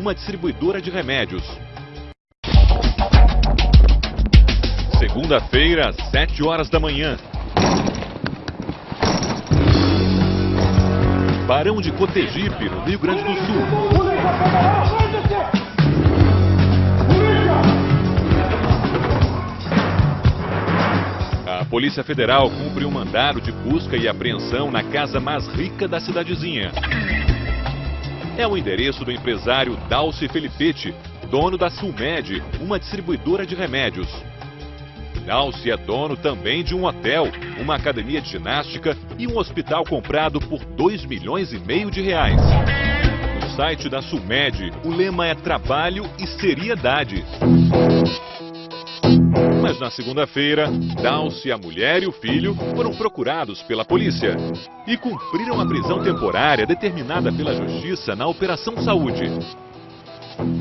uma distribuidora de remédios. Segunda-feira, 7 horas da manhã. Barão de Cotegipe, no Rio Grande do Sul. A Polícia Federal cumpre um mandado de busca e apreensão na casa mais rica da cidadezinha. É o endereço do empresário Dalci Felipetti, dono da Sulmed, uma distribuidora de remédios. Dalci é dono também de um hotel, uma academia de ginástica e um hospital comprado por 2 milhões e meio de reais. No site da Sulmed, o lema é trabalho e seriedade. Na segunda-feira, Dalci, a mulher e o filho foram procurados pela polícia e cumpriram a prisão temporária determinada pela Justiça na Operação Saúde.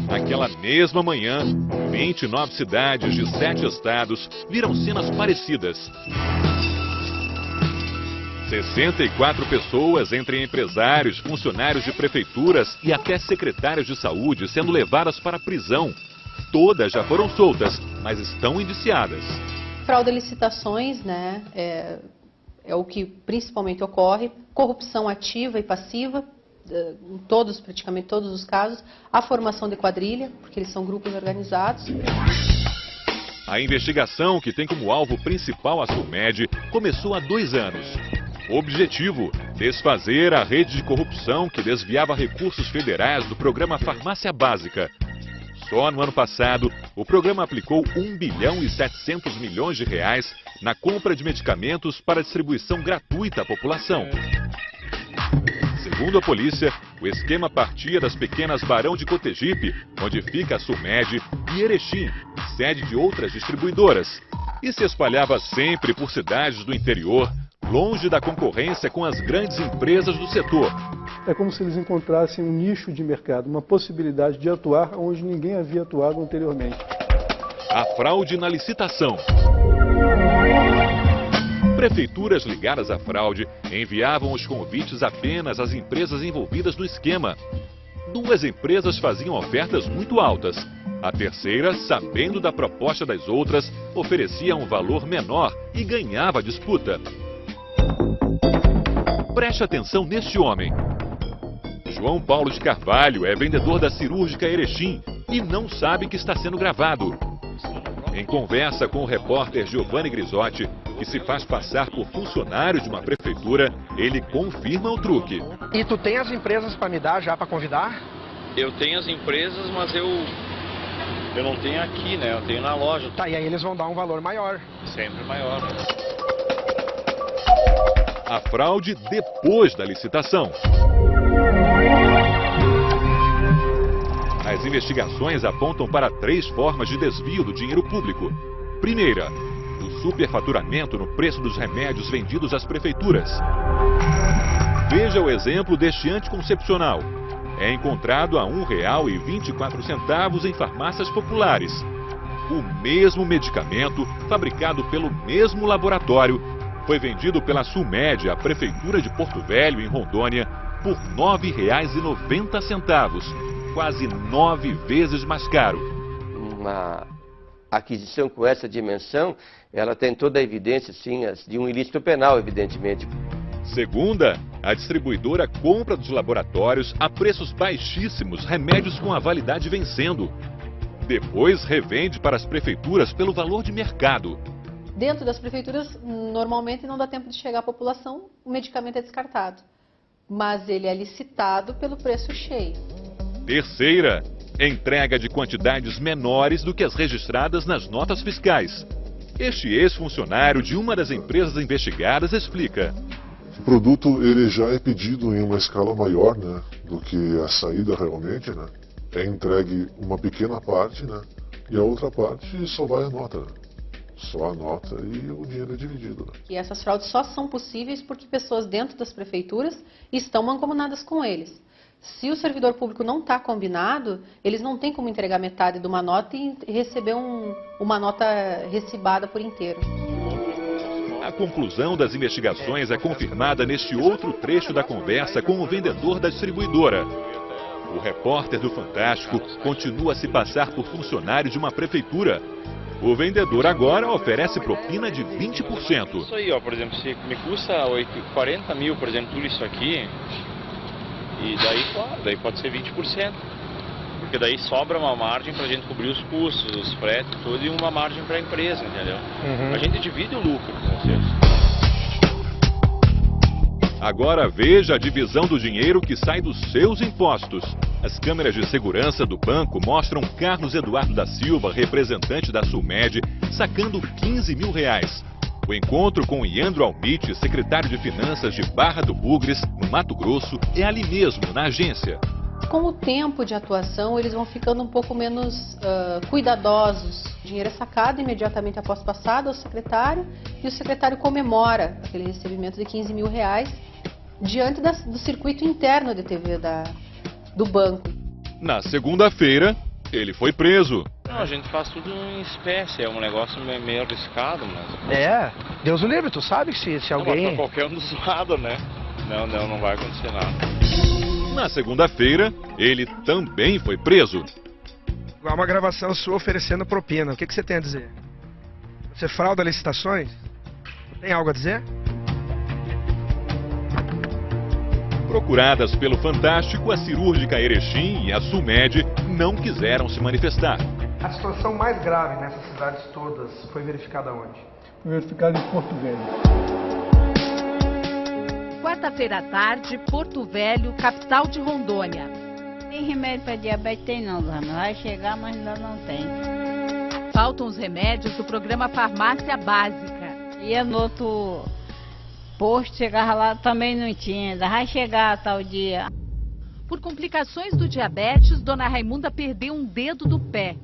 Naquela mesma manhã, 29 cidades de sete estados viram cenas parecidas. 64 pessoas, entre empresários, funcionários de prefeituras e até secretários de saúde, sendo levadas para a prisão. Todas já foram soltas, mas estão indiciadas. Fraude a licitações, né, é, é o que principalmente ocorre. Corrupção ativa e passiva, eh, em todos, praticamente todos os casos. A formação de quadrilha, porque eles são grupos organizados. A investigação, que tem como alvo principal a Sulmed, começou há dois anos. Objetivo: desfazer a rede de corrupção que desviava recursos federais do programa Farmácia Básica. Só no ano passado, o programa aplicou 1 bilhão e 700 milhões de reais na compra de medicamentos para distribuição gratuita à população. Segundo a polícia, o esquema partia das pequenas Barão de Cotegipe, onde fica a Sulmed, e Erechim, sede de outras distribuidoras, e se espalhava sempre por cidades do interior, longe da concorrência com as grandes empresas do setor. É como se eles encontrassem um nicho de mercado, uma possibilidade de atuar onde ninguém havia atuado anteriormente. A fraude na licitação. Prefeituras ligadas à fraude enviavam os convites apenas às empresas envolvidas no esquema. Duas empresas faziam ofertas muito altas. A terceira, sabendo da proposta das outras, oferecia um valor menor e ganhava a disputa. Preste atenção neste homem. João Paulo de Carvalho é vendedor da cirúrgica Erechim e não sabe que está sendo gravado. Em conversa com o repórter Giovanni Grisotti, que se faz passar por funcionário de uma prefeitura, ele confirma o truque. E tu tem as empresas para me dar já para convidar? Eu tenho as empresas, mas eu eu não tenho aqui, né? Eu tenho na loja. Tá, e aí eles vão dar um valor maior. Sempre maior. A fraude depois da licitação. As investigações apontam para três formas de desvio do dinheiro público. Primeira, o superfaturamento no preço dos remédios vendidos às prefeituras. Veja o exemplo deste anticoncepcional. É encontrado a R$ 1,24 em farmácias populares. O mesmo medicamento, fabricado pelo mesmo laboratório, foi vendido pela Sulmed à Prefeitura de Porto Velho, em Rondônia, por R$ 9,90, quase nove vezes mais caro. Uma aquisição com essa dimensão, ela tem toda a evidência, sim, de um ilícito penal, evidentemente. Segunda, a distribuidora compra dos laboratórios a preços baixíssimos remédios com a validade vencendo. Depois revende para as prefeituras pelo valor de mercado. Dentro das prefeituras, normalmente não dá tempo de chegar à população, o medicamento é descartado. Mas ele é licitado pelo preço cheio. Terceira, entrega de quantidades menores do que as registradas nas notas fiscais. Este ex-funcionário de uma das empresas investigadas explica. O produto ele já é pedido em uma escala maior né, do que a saída realmente. Né? É entregue uma pequena parte né, e a outra parte só vai a nota. Né? Só a nota e o dinheiro é dividido. Né? E essas fraudes só são possíveis porque pessoas dentro das prefeituras estão mancomunadas com eles. Se o servidor público não está combinado, eles não têm como entregar metade de uma nota e receber um, uma nota recibada por inteiro. A conclusão das investigações é confirmada neste outro trecho da conversa com o vendedor da distribuidora. O repórter do Fantástico continua a se passar por funcionário de uma prefeitura. O vendedor agora oferece propina de 20%. Isso aí, ó, por exemplo, se me custa 40 mil, por exemplo, tudo isso aqui, e daí, claro, daí pode ser 20%. Porque daí sobra uma margem para a gente cobrir os custos, os fretes, tudo, e uma margem para a empresa, entendeu? Uhum. A gente divide o lucro com vocês. Agora veja a divisão do dinheiro que sai dos seus impostos. As câmeras de segurança do banco mostram Carlos Eduardo da Silva, representante da Sulmed, sacando 15 mil reais. O encontro com Iandro Almite, secretário de Finanças de Barra do Bugres, no Mato Grosso, é ali mesmo, na agência. Com o tempo de atuação, eles vão ficando um pouco menos uh, cuidadosos. O dinheiro é sacado imediatamente após passado ao secretário e o secretário comemora aquele recebimento de 15 mil reais diante das, do circuito interno de TV da, do banco. Na segunda-feira, ele foi preso. Não, a gente faz tudo em espécie, é um negócio meio, arriscado, mas... É, Deus o livre, tu sabe que se, se Não, mas alguém... pra qualquer um dos lados, né? Não, não, não vai acontecer nada. Na segunda-feira, ele também foi preso. Há uma gravação sua oferecendo propina. O que, que você tem a dizer? Você frauda licitações? Tem algo a dizer? Procuradas pelo Fantástico, a cirúrgica Erechim e a Sumed não quiseram se manifestar. A situação mais grave nessas cidades todas foi verificada onde? Foi verificado em Porto Velho. Quarta-feira à tarde, Porto Velho, capital de Rondônia. Tem remédio para diabetes? Tem não, Dona. Vai chegar, mas ainda não tem. Faltam os remédios do programa Farmácia Básica. Ia no outro posto, chegava lá, também não tinha. Ainda vai chegar tal dia. Por complicações do diabetes, Dona Raimunda perdeu um dedo do pé.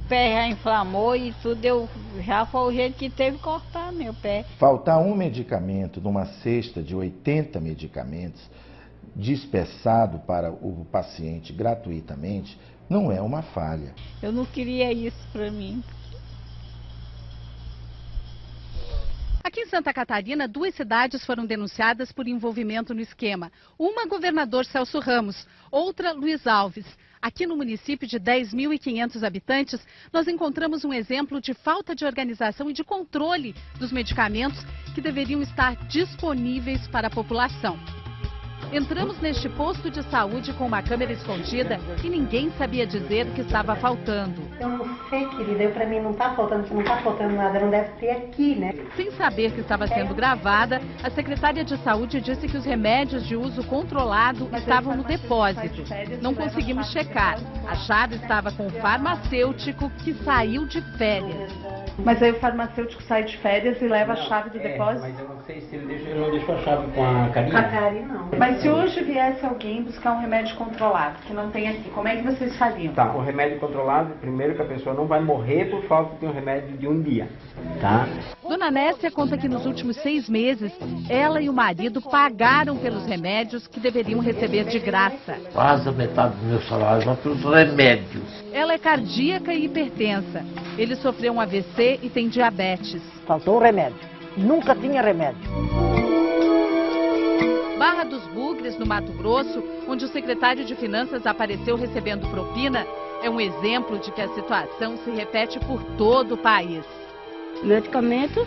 O pé já inflamou e tudo, eu, já foi o jeito que teve que cortar meu pé. Faltar um medicamento numa cesta de 80 medicamentos dispersado para o paciente gratuitamente não é uma falha. Eu não queria isso para mim. Aqui em Santa Catarina, duas cidades foram denunciadas por envolvimento no esquema. Uma, governador Celso Ramos, outra, Luiz Alves. Aqui no município de 10.500 habitantes, nós encontramos um exemplo de falta de organização e de controle dos medicamentos que deveriam estar disponíveis para a população. Entramos neste posto de saúde com uma câmera escondida e ninguém sabia dizer o que estava faltando. Eu não sei, querida, eu pra mim não tá faltando, se não tá faltando nada, não deve ter aqui, né? Sem saber que estava sendo gravada, a secretária de saúde disse que os remédios de uso controlado estavam no depósito. Não conseguimos checar. A chave estava com o farmacêutico que saiu de férias. Mas aí o farmacêutico sai de férias e leva a chave do depósito? Sei se ele, não deixou a chave com a carinha. Com a Karen, não. Mas se hoje viesse alguém buscar um remédio controlado, que não tem aqui, como é que vocês fariam? Tá, o remédio controlado, primeiro que a pessoa não vai morrer por falta de um remédio de um dia, tá? Dona Nécia conta que nos últimos seis meses, ela e o marido pagaram pelos remédios que deveriam receber de graça. Quase a metade do meu salário vai para os remédios. Ela é cardíaca e hipertensa. Ele sofreu um AVC e tem diabetes. Faltou um remédio. Nunca tinha remédio. Barra dos Bugres, no Mato Grosso, onde o secretário de Finanças apareceu recebendo propina, é um exemplo de que a situação se repete por todo o país. Medicamento